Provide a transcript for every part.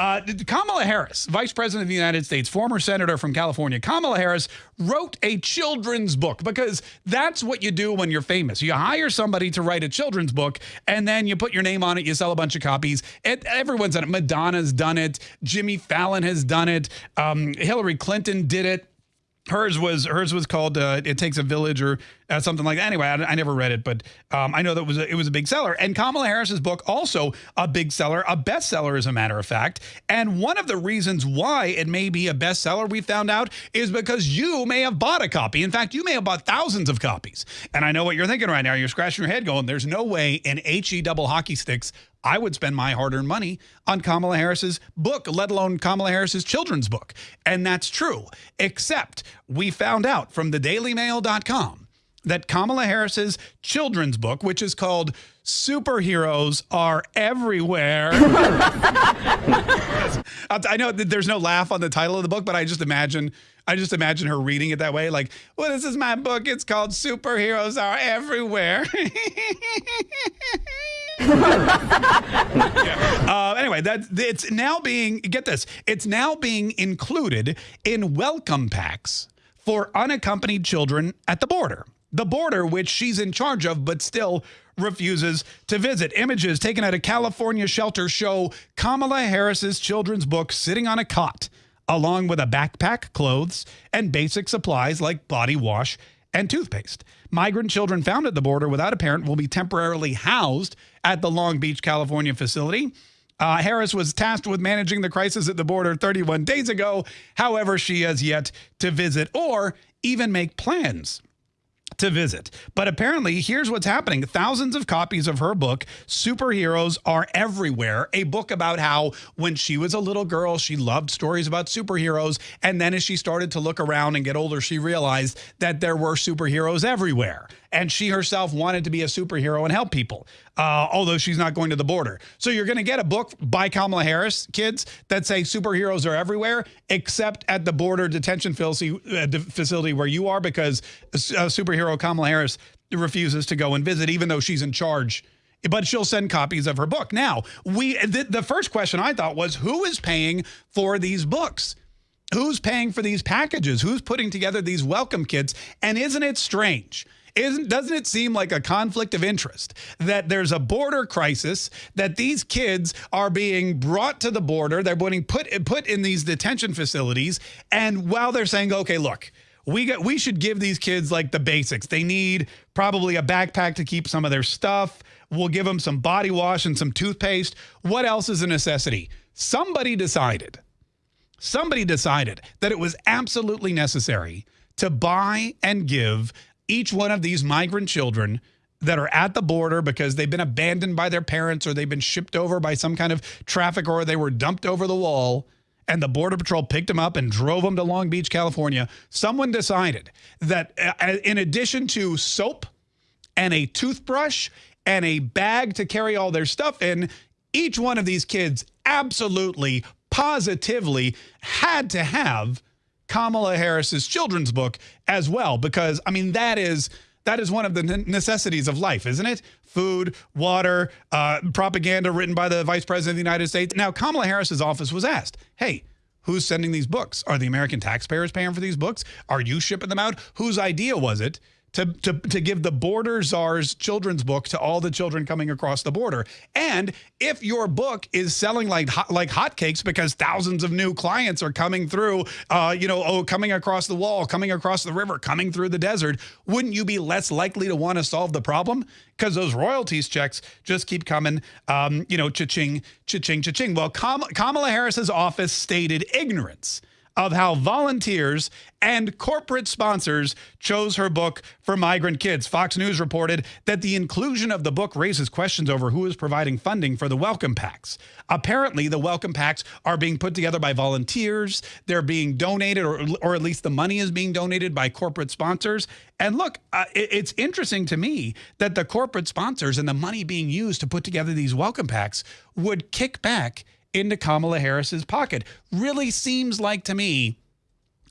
Uh, Kamala Harris, Vice President of the United States, former senator from California, Kamala Harris wrote a children's book because that's what you do when you're famous. You hire somebody to write a children's book and then you put your name on it, you sell a bunch of copies. It, everyone's done it. Madonna's done it. Jimmy Fallon has done it. Um, Hillary Clinton did it hers was hers was called uh, "It Takes a Village" or uh, something like that. Anyway, I, I never read it, but um, I know that was a, it was a big seller. And Kamala Harris's book also a big seller, a bestseller, as a matter of fact. And one of the reasons why it may be a bestseller, we found out, is because you may have bought a copy. In fact, you may have bought thousands of copies. And I know what you're thinking right now. You're scratching your head, going, "There's no way an he double hockey sticks I would spend my hard earned money on Kamala Harris's book, let alone Kamala Harris's children's book. And that's true, except we found out from the dailymail.com that Kamala Harris's children's book, which is called Superheroes Are Everywhere. I know there's no laugh on the title of the book, but I just imagine I just imagine her reading it that way. Like, well, this is my book. It's called Superheroes Are Everywhere. uh, anyway, that it's now being get this. It's now being included in welcome packs for unaccompanied children at the border. The border, which she's in charge of, but still refuses to visit. Images taken at a California shelter show Kamala Harris's children's book sitting on a cot, along with a backpack, clothes, and basic supplies like body wash and toothpaste. Migrant children found at the border without a parent will be temporarily housed at the Long Beach, California facility. Uh, Harris was tasked with managing the crisis at the border 31 days ago. However, she has yet to visit or even make plans to visit. But apparently, here's what's happening. Thousands of copies of her book, Superheroes Are Everywhere, a book about how when she was a little girl, she loved stories about superheroes. And then as she started to look around and get older, she realized that there were superheroes everywhere and she herself wanted to be a superhero and help people, uh, although she's not going to the border. So you're going to get a book by Kamala Harris, kids, that say superheroes are everywhere, except at the border detention facility uh, where you are, because superhero Kamala Harris refuses to go and visit, even though she's in charge but she'll send copies of her book. Now, we the, the, first question I thought was who is paying for these books? Who's paying for these packages? Who's putting together these welcome kits? And isn't it strange isn't doesn't it seem like a conflict of interest that there's a border crisis that these kids are being brought to the border they're being put put in these detention facilities and while they're saying okay look we got we should give these kids like the basics. They need probably a backpack to keep some of their stuff. We'll give them some body wash and some toothpaste. What else is a necessity? Somebody decided somebody decided that it was absolutely necessary to buy and give each one of these migrant children that are at the border because they've been abandoned by their parents or they've been shipped over by some kind of traffic or they were dumped over the wall and the Border Patrol picked them up and drove them to Long Beach, California, someone decided that uh, in addition to soap and a toothbrush and a bag to carry all their stuff in, each one of these kids absolutely, positively had to have Kamala Harris's children's book as well, because I mean, that is that is one of the necessities of life, isn't it? Food, water, uh, propaganda written by the vice president of the United States. Now, Kamala Harris's office was asked, hey, who's sending these books? Are the American taxpayers paying for these books? Are you shipping them out? Whose idea was it to, to, to give the Border Czar's children's book to all the children coming across the border. And if your book is selling like hot, like hotcakes because thousands of new clients are coming through, uh, you know, oh, coming across the wall, coming across the river, coming through the desert, wouldn't you be less likely to want to solve the problem? Because those royalties checks just keep coming, um, you know, cha-ching, cha-ching, cha-ching. Well, Kam Kamala Harris's office stated ignorance of how volunteers and corporate sponsors chose her book for migrant kids. Fox News reported that the inclusion of the book raises questions over who is providing funding for the welcome packs. Apparently, the welcome packs are being put together by volunteers. They're being donated, or, or at least the money is being donated by corporate sponsors. And look, uh, it, it's interesting to me that the corporate sponsors and the money being used to put together these welcome packs would kick back into Kamala Harris's pocket. Really seems like to me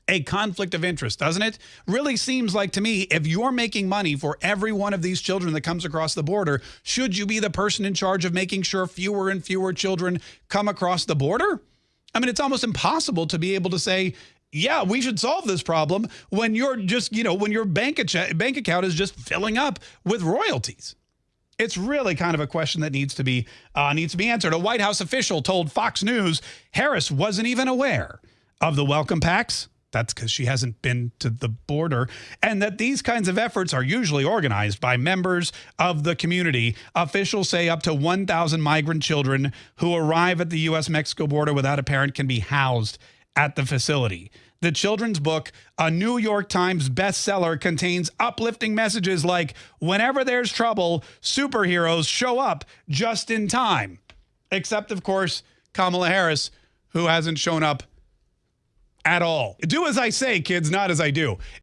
a conflict of interest, doesn't it? Really seems like to me, if you're making money for every one of these children that comes across the border, should you be the person in charge of making sure fewer and fewer children come across the border? I mean, it's almost impossible to be able to say, yeah, we should solve this problem when you're just, you know, when your bank, bank account is just filling up with royalties. It's really kind of a question that needs to be uh, needs to be answered. A White House official told Fox News Harris wasn't even aware of the welcome packs. That's because she hasn't been to the border, and that these kinds of efforts are usually organized by members of the community. Officials say up to 1,000 migrant children who arrive at the U.S. Mexico border without a parent can be housed at the facility. The children's book, a New York Times bestseller, contains uplifting messages like whenever there's trouble, superheroes show up just in time. Except, of course, Kamala Harris, who hasn't shown up at all. Do as I say, kids, not as I do.